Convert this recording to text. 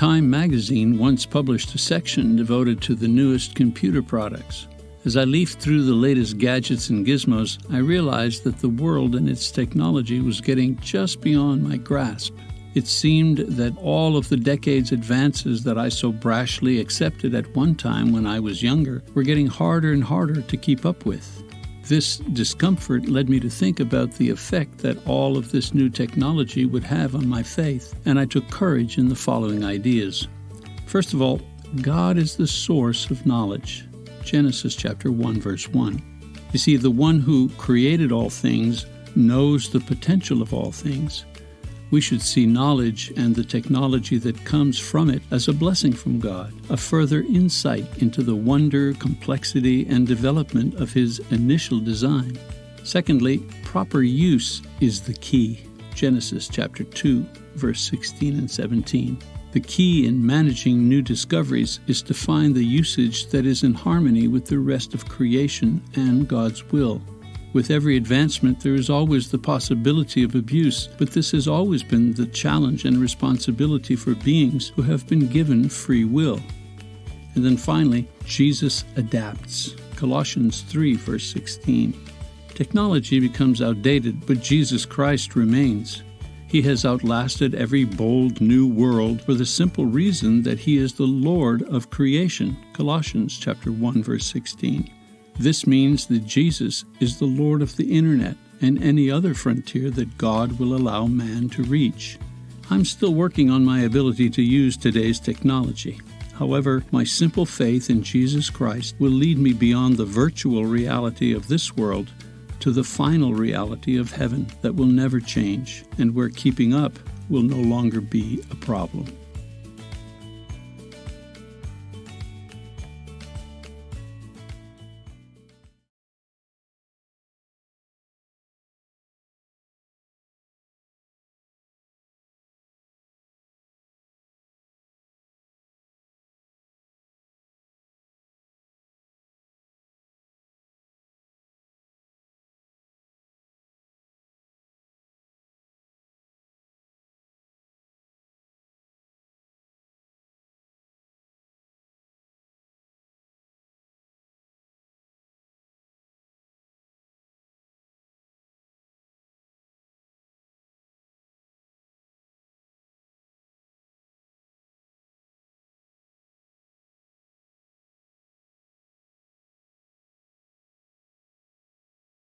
Time magazine once published a section devoted to the newest computer products. As I leafed through the latest gadgets and gizmos, I realized that the world and its technology was getting just beyond my grasp. It seemed that all of the decades' advances that I so brashly accepted at one time when I was younger were getting harder and harder to keep up with. This discomfort led me to think about the effect that all of this new technology would have on my faith, and I took courage in the following ideas. First of all, God is the source of knowledge. Genesis chapter 1 verse 1. You see, the one who created all things knows the potential of all things we should see knowledge and the technology that comes from it as a blessing from God, a further insight into the wonder, complexity, and development of His initial design. Secondly, proper use is the key. Genesis chapter 2, verse 16 and 17. The key in managing new discoveries is to find the usage that is in harmony with the rest of creation and God's will. With every advancement, there is always the possibility of abuse, but this has always been the challenge and responsibility for beings who have been given free will. And then finally, Jesus adapts. Colossians 3, verse 16. Technology becomes outdated, but Jesus Christ remains. He has outlasted every bold new world for the simple reason that he is the Lord of creation. Colossians chapter 1 verse 16. This means that Jesus is the Lord of the Internet and any other frontier that God will allow man to reach. I'm still working on my ability to use today's technology. However, my simple faith in Jesus Christ will lead me beyond the virtual reality of this world to the final reality of heaven that will never change and where keeping up will no longer be a problem.